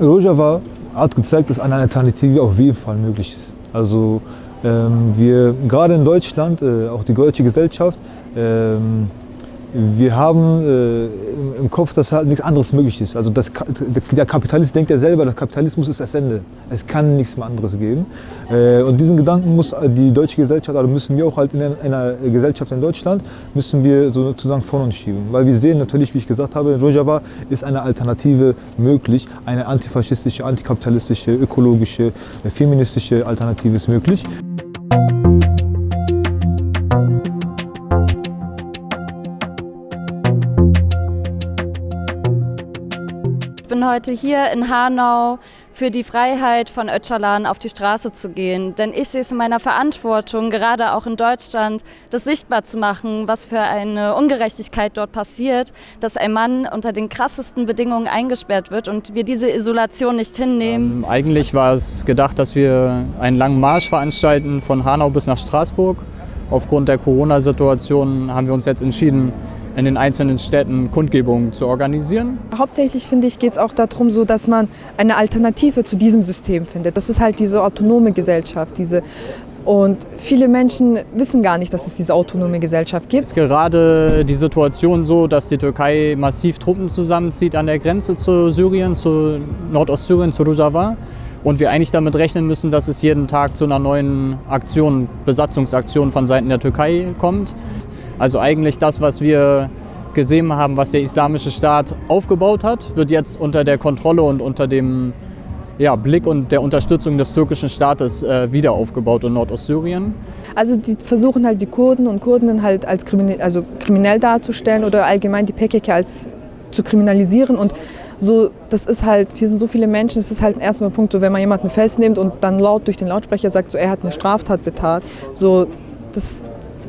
Rojava hat gezeigt, dass eine Alternative auf jeden Fall möglich ist. Also ähm, wir, gerade in Deutschland, äh, auch die deutsche Gesellschaft, ähm, wir haben äh, im Kopf, dass halt nichts anderes möglich ist. Also das, der Kapitalist denkt ja selber, der Kapitalismus ist das Ende. Es kann nichts mehr anderes geben. Äh, und diesen Gedanken muss die deutsche Gesellschaft, also müssen wir auch halt in einer Gesellschaft in Deutschland, müssen wir sozusagen von uns schieben. Weil wir sehen natürlich, wie ich gesagt habe, in Rojava ist eine Alternative möglich. Eine antifaschistische, antikapitalistische, ökologische, feministische Alternative ist möglich. Bin heute hier in Hanau für die Freiheit von Öcalan auf die Straße zu gehen. Denn ich sehe es in meiner Verantwortung, gerade auch in Deutschland, das sichtbar zu machen, was für eine Ungerechtigkeit dort passiert, dass ein Mann unter den krassesten Bedingungen eingesperrt wird und wir diese Isolation nicht hinnehmen. Ähm, eigentlich war es gedacht, dass wir einen langen Marsch veranstalten von Hanau bis nach Straßburg. Aufgrund der Corona-Situation haben wir uns jetzt entschieden, in den einzelnen Städten Kundgebungen zu organisieren. Hauptsächlich finde ich, geht es auch darum, so, dass man eine Alternative zu diesem System findet. Das ist halt diese autonome Gesellschaft, diese und viele Menschen wissen gar nicht, dass es diese autonome Gesellschaft gibt. Es ist gerade die Situation so, dass die Türkei massiv Truppen zusammenzieht an der Grenze zu Syrien, zu Nordostsyrien, zu Rojava. Und wir eigentlich damit rechnen müssen, dass es jeden Tag zu einer neuen Aktion, Besatzungsaktion von Seiten der Türkei kommt. Also eigentlich das, was wir gesehen haben, was der Islamische Staat aufgebaut hat, wird jetzt unter der Kontrolle und unter dem ja, Blick und der Unterstützung des türkischen Staates äh, wieder aufgebaut in Nordostsyrien. Also die versuchen halt die Kurden und Kurden halt als kriminell, also kriminell darzustellen oder allgemein die PKK als zu kriminalisieren und so, das ist halt, hier sind so viele Menschen, es ist halt ein erster Punkt, so wenn man jemanden festnimmt und dann laut durch den Lautsprecher sagt, so er hat eine Straftat betat, so das,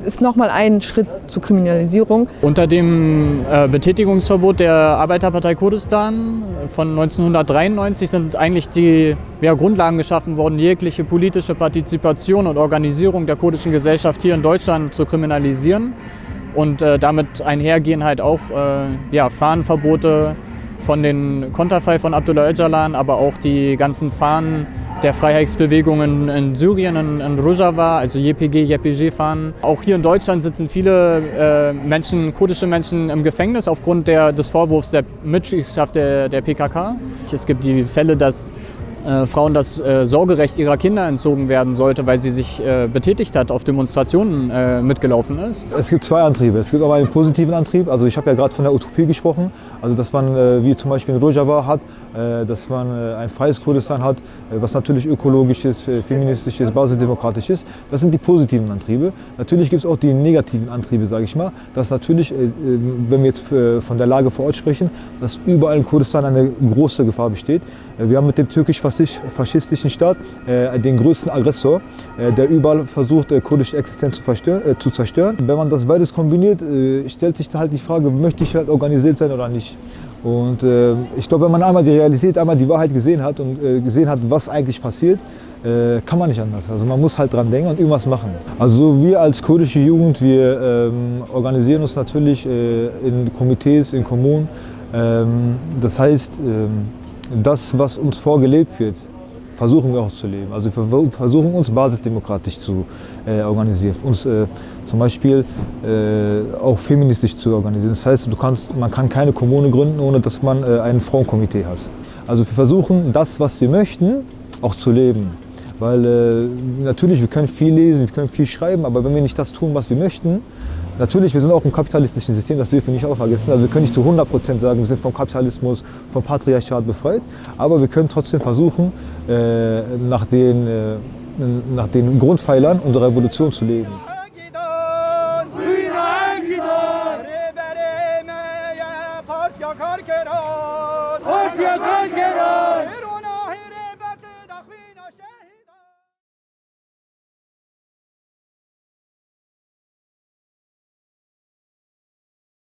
ist nochmal ein Schritt zur Kriminalisierung. Unter dem äh, Betätigungsverbot der Arbeiterpartei Kurdistan von 1993 sind eigentlich die ja, Grundlagen geschaffen worden, jegliche politische Partizipation und Organisierung der kurdischen Gesellschaft hier in Deutschland zu kriminalisieren. Und äh, damit einhergehen halt auch äh, ja, Fahnenverbote von den Konterfei von Abdullah Öcalan, aber auch die ganzen Fahnen der Freiheitsbewegungen in Syrien, in, in Rojava, also JPG, JPG-Fahnen. Auch hier in Deutschland sitzen viele äh, Menschen, kurdische Menschen im Gefängnis aufgrund der, des Vorwurfs der Mitgliedschaft der, der PKK. Es gibt die Fälle, dass äh, Frauen das äh, Sorgerecht ihrer Kinder entzogen werden sollte, weil sie sich äh, betätigt hat, auf Demonstrationen äh, mitgelaufen ist? Es gibt zwei Antriebe. Es gibt auch einen positiven Antrieb. Also ich habe ja gerade von der Utopie gesprochen. Also dass man, äh, wie zum Beispiel in Rojava hat, äh, dass man ein freies Kurdistan hat, was natürlich ökologisch ist, feministisch ist, basisdemokratisch ist. Das sind die positiven Antriebe. Natürlich gibt es auch die negativen Antriebe, sage ich mal. Dass natürlich, wenn wir jetzt von der Lage vor Ort sprechen, dass überall in Kurdistan eine große Gefahr besteht. Wir haben mit dem türkisch faschistischen Staat äh, den größten Aggressor, äh, der überall versucht, äh, kurdische Existenz zu, äh, zu, zerstören. Wenn man das beides kombiniert, äh, stellt sich halt die Frage, möchte ich halt organisiert sein oder nicht. Und äh, ich glaube, wenn man einmal die Realität, einmal die Wahrheit gesehen hat und gesehen hat, was eigentlich passiert, kann man nicht anders. Also man muss halt dran denken und irgendwas machen. Also wir als kurdische Jugend, wir ähm, organisieren uns natürlich in Komitees, in Kommunen. Ähm, das heißt, ähm, das, was uns vorgelebt wird, versuchen wir auch zu leben. Also wir versuchen uns basisdemokratisch zu äh, organisieren, uns äh, zum Beispiel äh, auch feministisch zu organisieren. Das heißt, kannst, man kann keine Kommune gründen, ohne dass man äh, ein Frauenkomitee hat. Also wir versuchen das, was wir möchten, auch zu leben. Weil äh, natürlich, wir können viel lesen, wir können viel schreiben, aber wenn wir nicht das tun, was wir möchten, natürlich, wir sind auch im kapitalistischen System, das dürfen wir nicht auch vergessen. Also wir können nicht zu 100% sagen, wir sind vom Kapitalismus, vom Patriarchat befreit, aber wir können trotzdem versuchen, äh, nach, den, äh, nach den Grundpfeilern unserer Revolution zu leben.